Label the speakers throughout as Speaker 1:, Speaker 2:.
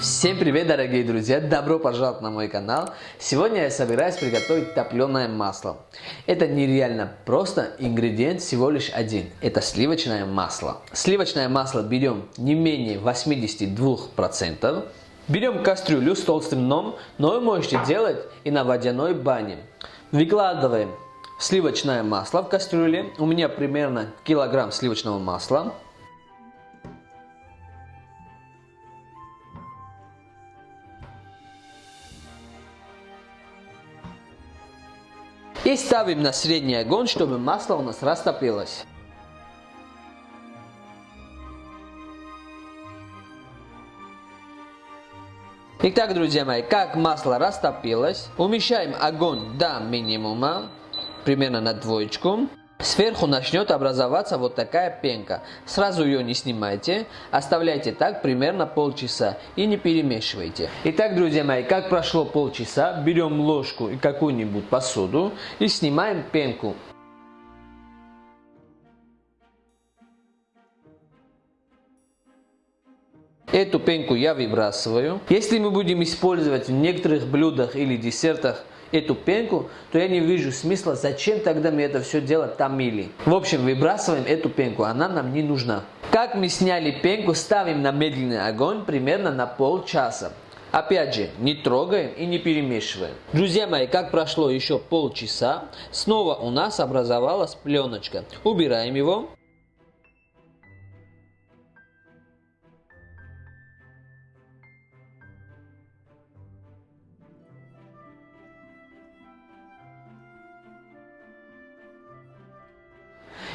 Speaker 1: Всем привет, дорогие друзья! Добро пожаловать на мой канал! Сегодня я собираюсь приготовить топленое масло. Это нереально просто, ингредиент всего лишь один. Это сливочное масло. Сливочное масло берем не менее 82%. Берем кастрюлю с толстым дном, но вы можете делать и на водяной бане. Выкладываем сливочное масло в кастрюле. У меня примерно килограмм сливочного масла. И ставим на средний огонь, чтобы масло у нас растопилось. Итак, друзья мои, как масло растопилось, умещаем огонь до минимума, примерно на двоечку. Сверху начнет образоваться вот такая пенка. Сразу ее не снимайте, оставляйте так примерно полчаса и не перемешивайте. Итак, друзья мои, как прошло полчаса, берем ложку и какую-нибудь посуду и снимаем пенку. Эту пенку я выбрасываю. Если мы будем использовать в некоторых блюдах или десертах эту пенку, то я не вижу смысла, зачем тогда мы это все дело томили. В общем, выбрасываем эту пенку, она нам не нужна. Как мы сняли пенку, ставим на медленный огонь примерно на полчаса. Опять же, не трогаем и не перемешиваем. Друзья мои, как прошло еще полчаса, снова у нас образовалась пленочка. Убираем его.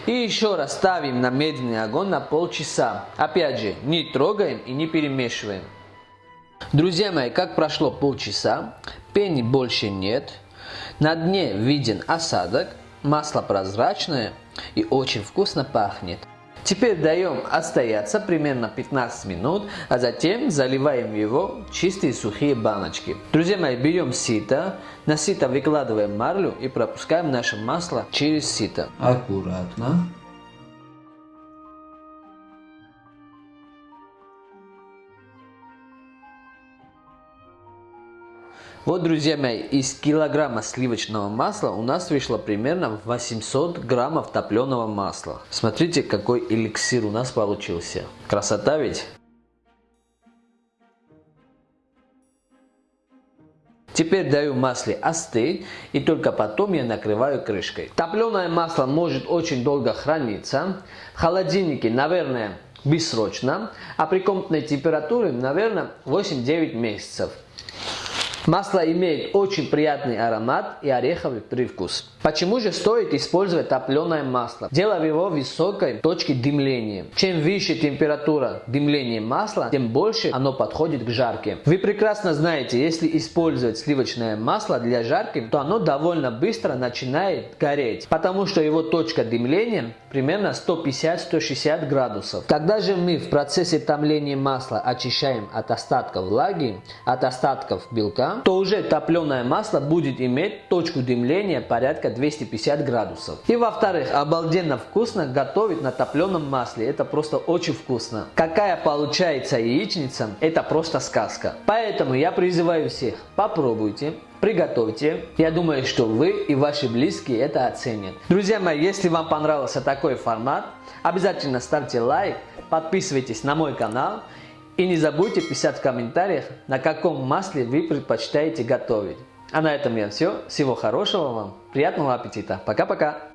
Speaker 1: И еще раз ставим на медленный огонь на полчаса. Опять же, не трогаем и не перемешиваем. Друзья мои, как прошло полчаса, пени больше нет, на дне виден осадок, масло прозрачное и очень вкусно пахнет. Теперь даем отстояться примерно 15 минут, а затем заливаем его в чистые сухие баночки. Друзья мои, берем сито, на сито выкладываем марлю и пропускаем наше масло через сито. Аккуратно. Вот, друзья мои, из килограмма сливочного масла у нас вышло примерно 800 граммов топленого масла. Смотрите, какой эликсир у нас получился. Красота ведь? Теперь даю масле остыть и только потом я накрываю крышкой. Топленое масло может очень долго храниться. В холодильнике, наверное, бессрочно, а при комнатной температуре, наверное, 8-9 месяцев. Масло имеет очень приятный аромат и ореховый привкус. Почему же стоит использовать топленое масло? Дело в его высокой точке дымления. Чем выше температура дымления масла, тем больше оно подходит к жарке. Вы прекрасно знаете, если использовать сливочное масло для жарки, то оно довольно быстро начинает гореть, потому что его точка дымления примерно 150-160 градусов. Когда же мы в процессе томления масла очищаем от остатков влаги, от остатков белка, то уже топленое масло будет иметь точку дымления порядка 250 градусов. И во-вторых, обалденно вкусно готовить на топленом масле. Это просто очень вкусно. Какая получается яичница, это просто сказка. Поэтому я призываю всех, попробуйте. Приготовьте. Я думаю, что вы и ваши близкие это оценят. Друзья мои, если вам понравился такой формат, обязательно ставьте лайк, подписывайтесь на мой канал и не забудьте писать в комментариях, на каком масле вы предпочитаете готовить. А на этом я все. Всего хорошего вам, приятного аппетита. Пока-пока.